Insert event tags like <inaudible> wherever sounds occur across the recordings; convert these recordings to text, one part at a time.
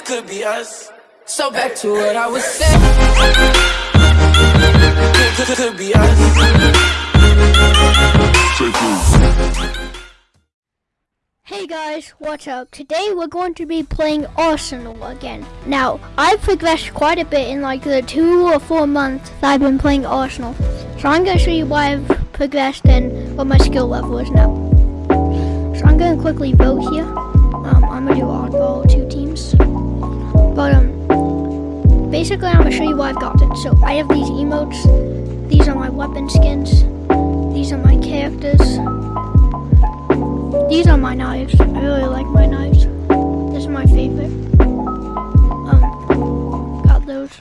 this could be us. So back to what I was saying. Could, could, could be us. Hey guys, what's up? Today we're going to be playing Arsenal again. Now, I've progressed quite a bit in like the two or four months that I've been playing Arsenal. So I'm going to show you why I've progressed and what my skill level is now. So I'm going to quickly vote here. Um, I'm going to do oddball basically I'm going to show you what I've gotten. So I have these emotes. These are my weapon skins. These are my characters. These are my knives. I really like my knives. This is my favorite. Um, got those.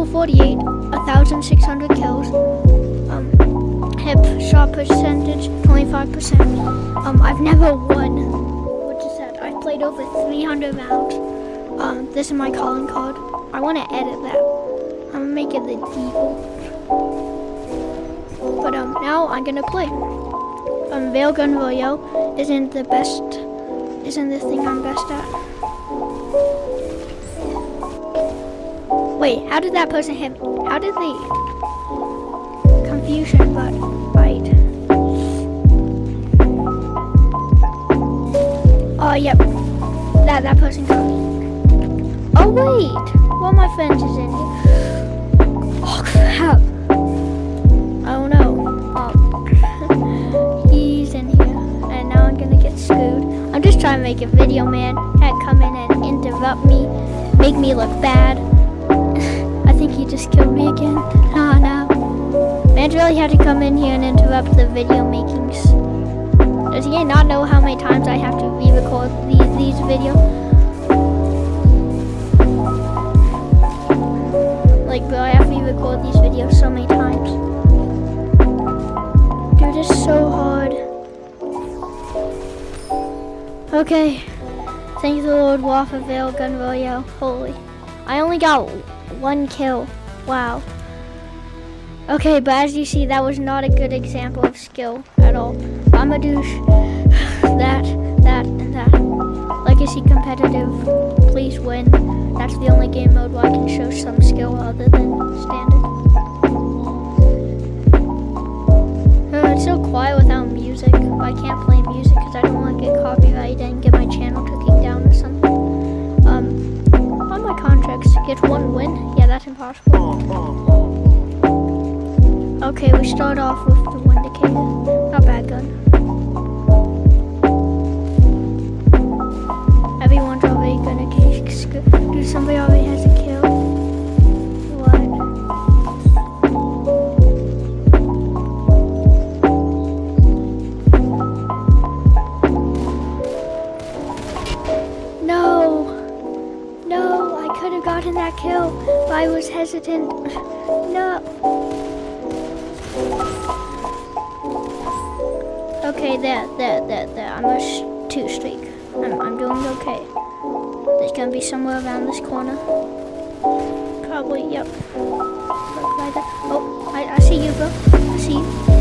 Level 48, 1,600 kills. Um, hip shot percentage, 25%. Um, I've never won. What is that? I've played over 300 rounds. Um, this is my calling card. I want to edit that. I'm gonna make it the default. But um, now I'm gonna play. Um, Veil Gun Royale isn't the best, isn't the thing I'm best at. Wait, how did that person hit me? How did they? Confusion, but right. Oh, yep. That that person got me. Oh wait, one of my friends is in here. Oh crap. Oh no. <laughs> Um, he's in here, and now I'm gonna get screwed. I'm just trying to make a video, man. Had come in and interrupt me, make me look bad. I think he just killed me again. Oh no. Man really had to come in here and interrupt the video makings. Does he not know how many times I have to re-record these, these videos? Like, bro, I have to re-record these videos so many times. Dude, it's so hard. Okay. Thank the Lord, Waff Veil Gun Royale. Holy. I only got one kill. Wow. Okay, but as you see, that was not a good example of skill at all. I'm a douche. <sighs> that, that, and that. Legacy competitive, please win. That's the only game mode where I can show some skill other than standard. Uh, it's so quiet without music. I can't kill, but I was hesitant. No! Okay, there, there, there, there. I'm a two streak. I'm, I'm doing okay. There's gonna be somewhere around this corner. Probably, yep. Right there. Oh, I, I see you, bro. I see you.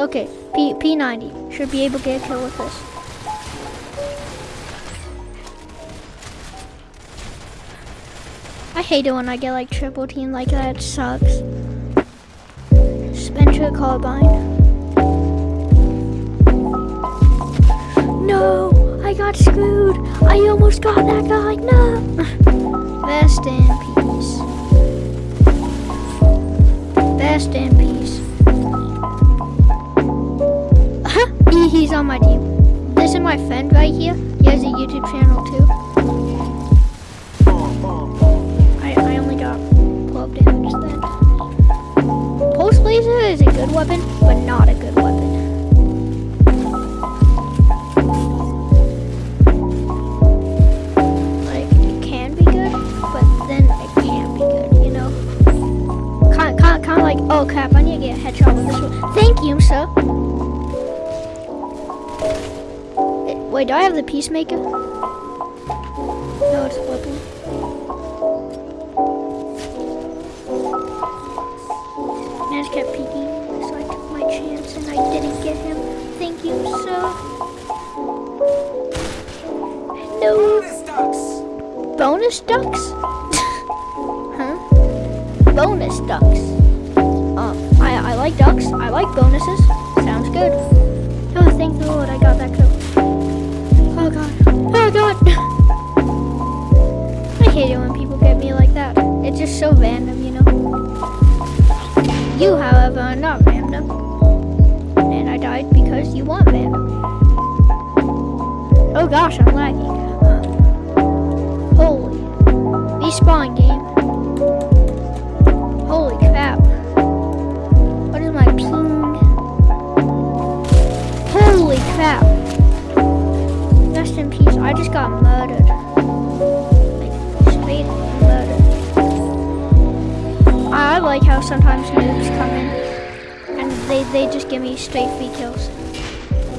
Okay, P P90 should be able to get a kill with this. I hate it when I get like triple team like that. It sucks. Spencer Carbine. No, I got screwed. I almost got that guy. No. <laughs> Rest in peace. Rest in peace. He's on my team. This is my friend right here. He has a YouTube channel too. I, I only got 12 damage then. Pulse laser is a good weapon, but not a good weapon. Like, it can be good, but then it can't be good, you know? Kind, kind, kind of like, oh crap, I need to get a headshot with this one. Thank you, sir. Wait, do I have the peacemaker? No, it's a weapon. And I just kept peeking, so I took my chance and I didn't get him. Thank you, sir. No bonus ducks? huh? So random, you know. You, however, are not random. And I died because you want random. Oh gosh, I'm lagging. Holy. Respawn game. Holy crap. What is my ping? Holy crap. Rest in peace. I just got How sometimes noobs come in and they, they just give me straight free kills.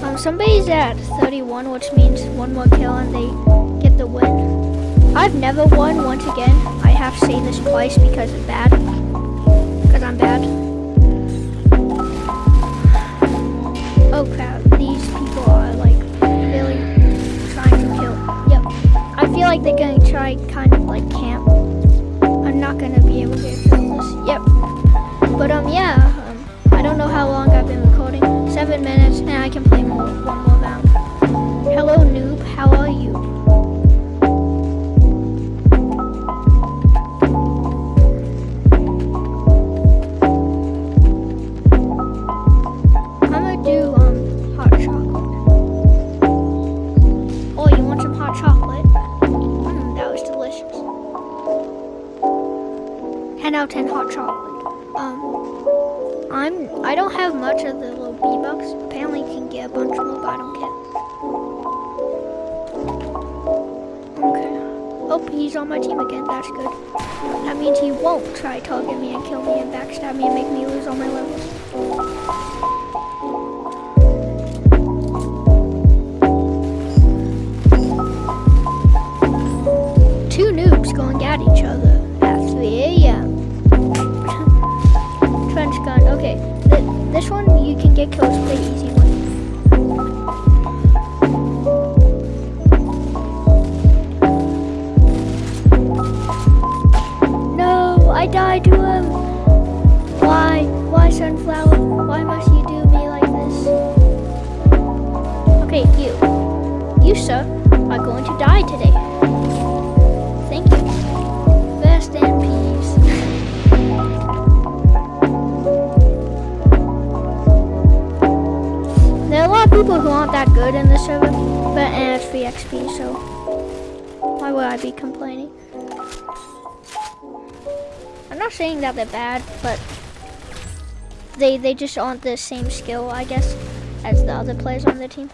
Um, somebody's at 31, which means one more kill and they get the win. I've never won once again. I have to say this twice because it's bad. Because I'm bad. Oh crap, these people are like really trying to kill. Yep. I feel like they're gonna try kind of like camp. I'm not gonna be able to kill this. Yep. But um yeah, um, I don't know how long I've been recording. Seven minutes and I can play more one more round. Hello noob, how are you? I'm gonna do um hot chocolate. You want some hot chocolate? That was delicious. 10 out of 10 hot chocolate. Um, I'm I don't have much of the little bee bucks. Apparently, you can get a bunch more, but I don't care. Okay. Oh, he's on my team again. That's good. That means he won't try to target me and kill me and backstab me and make me lose all my levels. You can pretty easy with. No, I died to him. Why? Why, Sunflower? Why must you do me like this? Okay, you. You, sir, are going to die today. That good in the server, but and it's free XP, so why would I be complaining? I'm not saying that they're bad, but they they just aren't the same skill, I guess, as the other players on the team.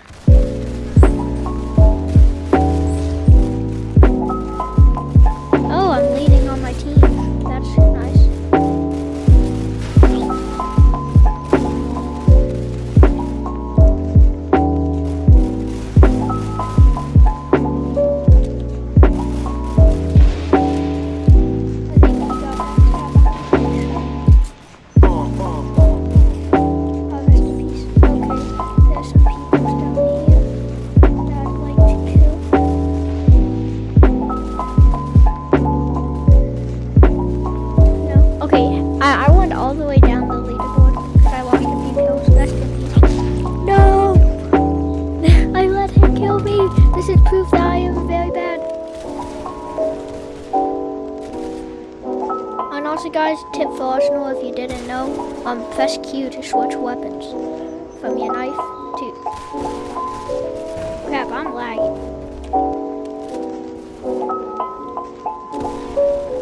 If you didn't know, um, press Q to switch weapons from your knife to. Crap, I'm lagging.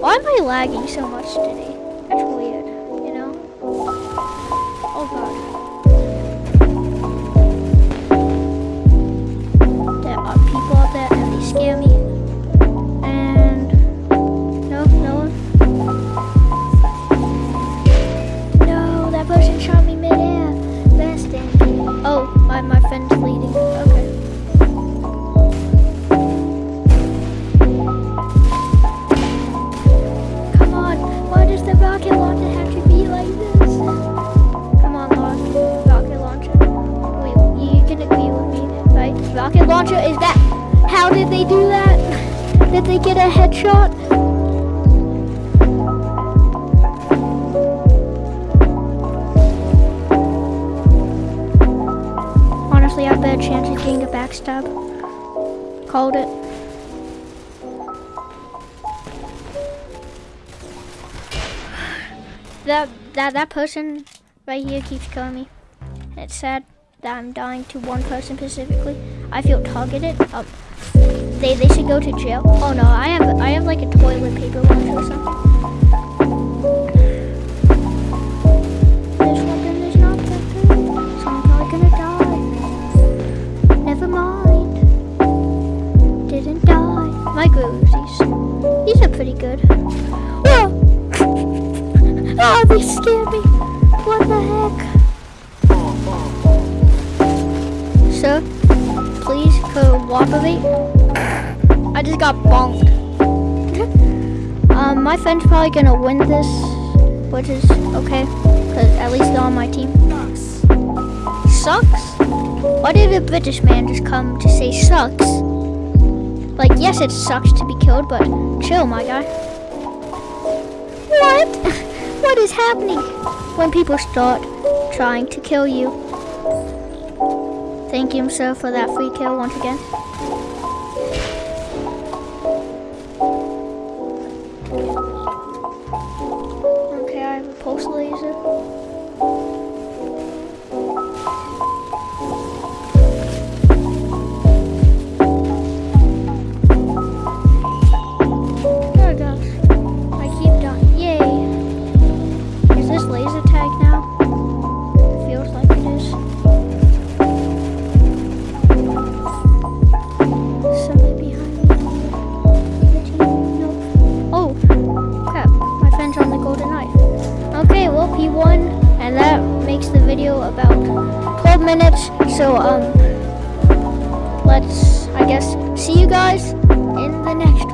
Why am I lagging so much today? That's weird, backstab. Called it. That that that person right here keeps killing me. It's sad that I'm dying to one person specifically. I feel targeted. Um, they they should go to jail. Oh no, I have I have like a toilet um, my friend's probably gonna win this, which is okay, because at least they're on my team. Sucks? Why did a British man just come to say sucks? Like, yes, it sucks to be killed, but chill, my guy. What? <laughs> what is happening when people start trying to kill you? Thank you, sir, for that free kill once again. Minutes. So, um, let's, I guess, see you guys in the next.